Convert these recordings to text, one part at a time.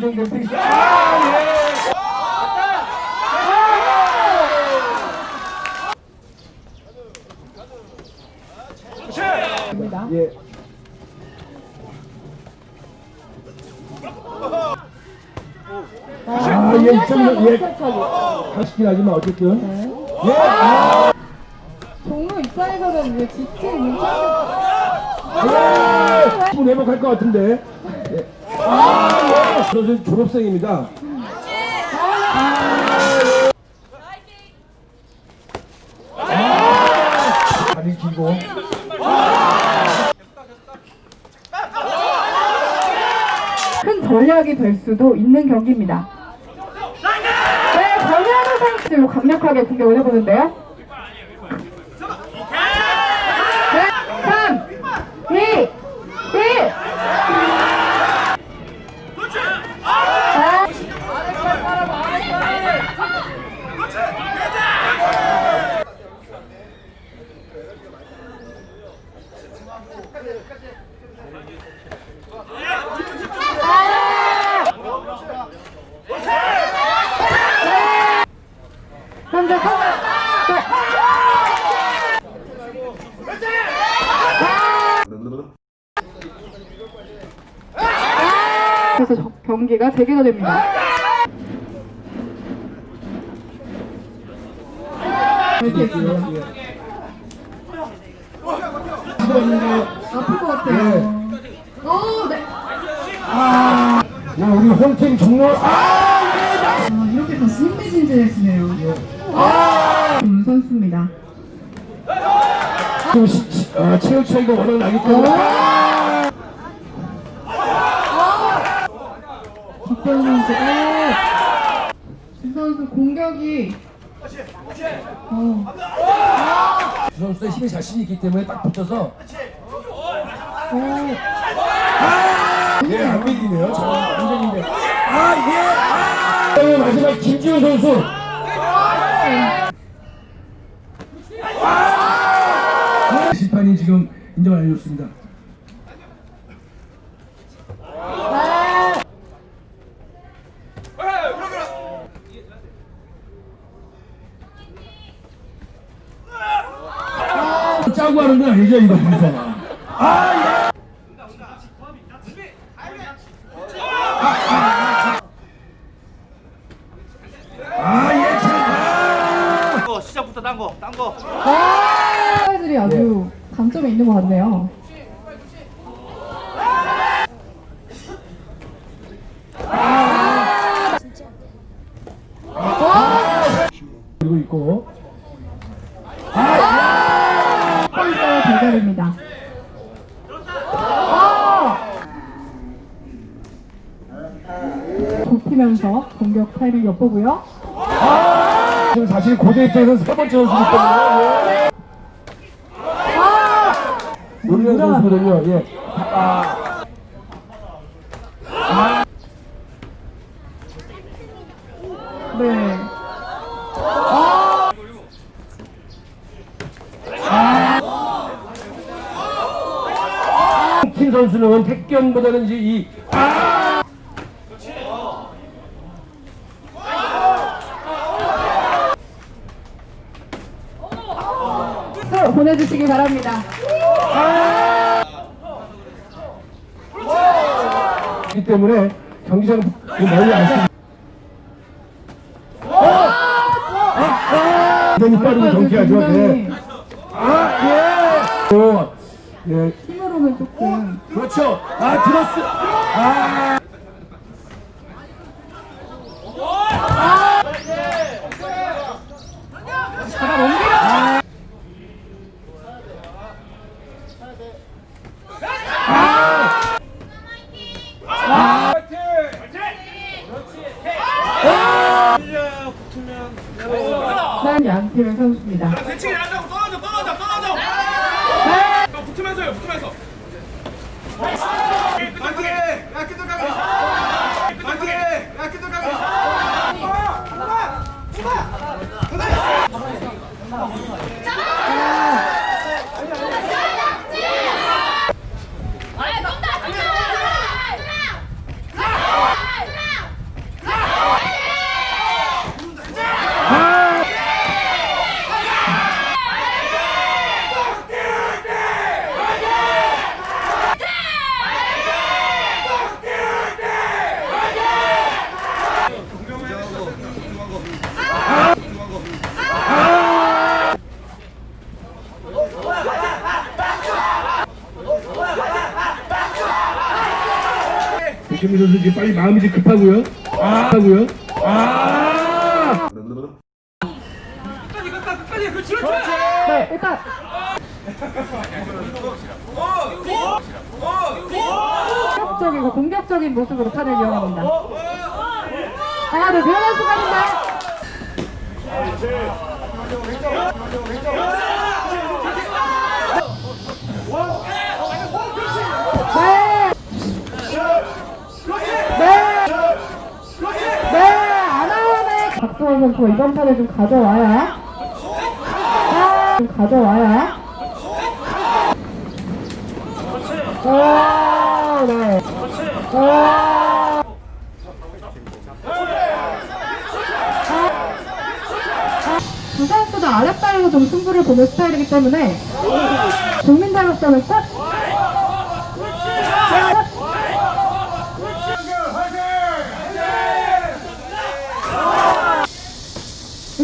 페이스. 아, 예. 예. 아, 예, 이점 예. 가시긴 하지만 어쨌든. 네. 예. 아, 종로 입장에서는 이제 지친 문창 예. 분 회복할 것 같은데. 예. 저는 졸업생입니다. 아, 다리 길고. 큰 전략이 될 수도 있는 경기입니다. 네, 권현우 선수로 강력하게 공격을 해보는데요. 그래서 저- 경기가 재개가 됩니다. 이렇 게 있습니다. 아플 것 같아요. 어, 네. 아, 야, 우리 홍팀 종로. 아, 아, 이렇게 다시 흥미진진해지네요. 아, 음, 선수입니다. 좀 시, 시- 아, 체력 차이가 워낙 나기 때문에. 아, 박병 선수가 이 선수 공격이 어, 주 선수의 힘에 자신이 있기 때문에 딱 붙어서. 어, 예, 안 밀리네요. 저 완전인데. 아, 예. 아, 네, 마지막 김지훈 선수. 아! 심판이 지금 인정을 안 해줬습니다. 짜고 하는 건 아니죠, 이거 분석. 아, 예. 아, 예, 참. 거 시작부터 딴 거, 딴 거. 선수들이 아주 강점이 있는 것 같네요. 그리고 있고. 대결입니다. 좁히면서 공격 타이밍 엿보고요. 지금 사실 고대 입장에서는 세 번째 선수기 때문에. 예. 노리는 선수거든요. 예. 아. 네. 팀 선수는 택견보다는 이제 이서 보내주시기 바랍니다. 기 때문에 경기장 멀리 안 쓰. 굉장히 빠르고 경쾌하죠. 아 예. 어, 예. 힘으로는 조금 그렇죠. 아 들었어. 아. 넘기려. 붙으면 양팀의 선수입니다. 대칭이 하자고 떨어져 떨어져 떨어져 너 붙으면서요 붙으면서 파이 백현미 선수 빨리 마음이 좀 급하고요. 아, 하고요. 아! 끝까지 끝까지 끝까지 그렇지 그렇지 네, 일단 공격적이고 공격적인 모습으로 판을 이용합니다. 하나, 둘, 들어간 순간입니다. 네. 네. 네, 아나운의 박수원 선수가 이번 판을 좀 가져와야. 아, 좀 가져와야. 오, 네. 오. 두 선수 다 아랫발로 좀 승부를 보는 스타일이기 때문에 국민대로서는 꼭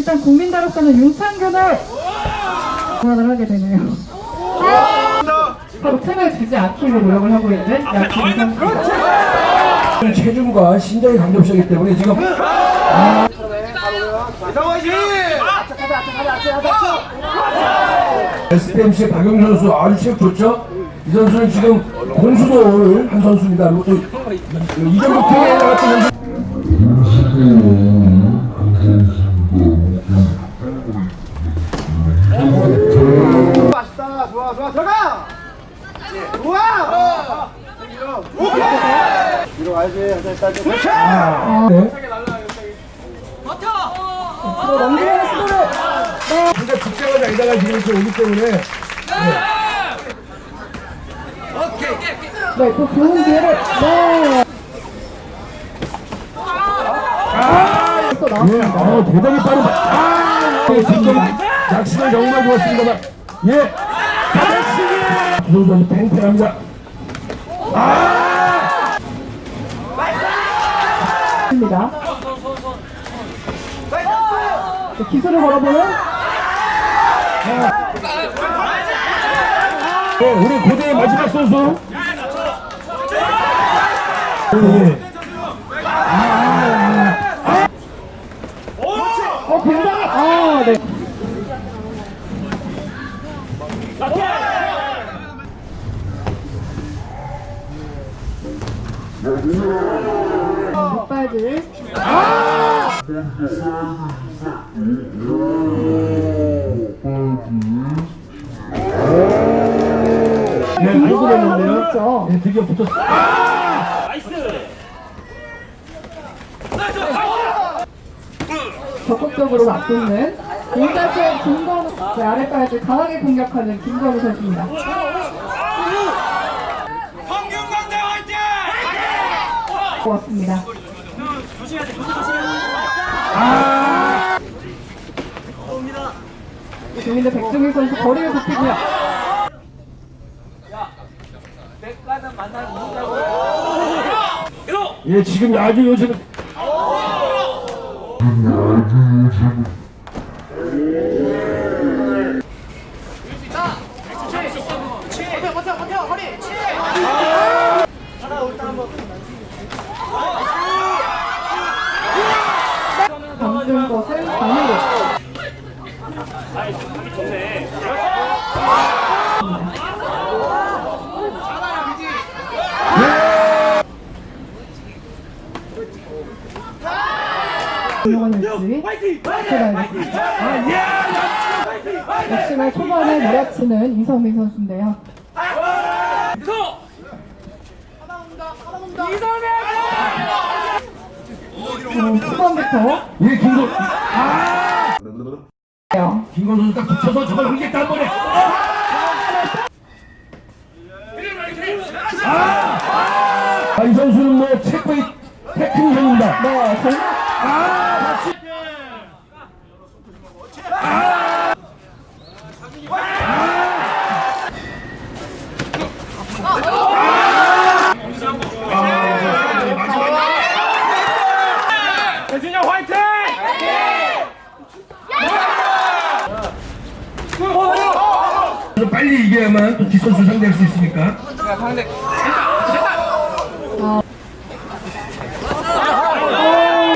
일단 국민대로서는 윤창균을 응원을 하게 되네요. 서로 틈을 주지 않기로 노력을 하고 있는 양팀 선수입니다. 체중과 신장이 관계없기 때문에 지금 이상화지 SPMC 박영 선수 아주 체력 좋죠? 이 선수는 지금 공수도를 한 선수입니다. 이정도 팀에 나갔던 선수. 맛있다 좋아 좋아 들어가! 좋아! 오케이! 뒤로 됐다 네. 넘기는 시도를 진짜 직장을 다니다가 지금 이렇게 오기 때문에. 네, 그 좋은 기회를. 네. 아, 또 예, 나왔습니다. 어, 대단히 빠른 아, 예, 뒷점 작심은 정말 좋았습니다만. 예, 다 시두 선수 팽팽합니다. 아, 입니다. 네, 기술을 걸어보는 네, 우리 고대의 마지막 선수. 예. 어 굉장히 아 네. 뒷발질 네, 알고. 그렇죠. 네, 드디어 붙었어. 적극적으로 맞붙는 공자체 김건우 네, 아랫발질 강하게 공격하는 김건우 선수입니다. 황경강대 화이팅 고맙습니다. 조민대 백종일 선수 거리를 좁히고요. 예, 지금 아주 요즘 담근 것을 반으로 뭐가 될지 지켜봐야겠습니다. 역시나 초반에 몰아치는 이성민 선수인데요. 어, 초반부터. 예, 김건, 요 김건 선수 딱 붙여서 저걸 흘리겠다 한 번에. 아, 이 선수는 뭐 체코의 테크니션입니다. 네, 정말. 대준이 형 화이팅! 그래서 빨리 이겨야만 또 뒷선수 상대할 수 있으니까.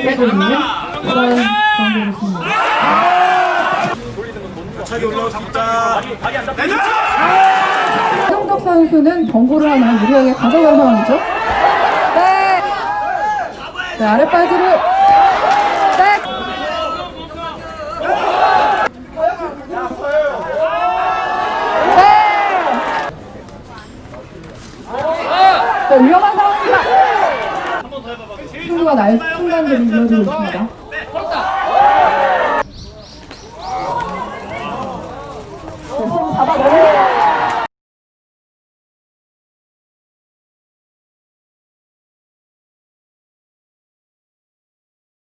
빼돌리 는 그런 경기였습니다. 성덕 선수는 경고를 하나 유리하게 가져간 상황이죠. 네. 네, 아랫바지를 네. 네. 네, 위험한 상황입니다. 승부가 날 순간들이 이어지고 있습니다.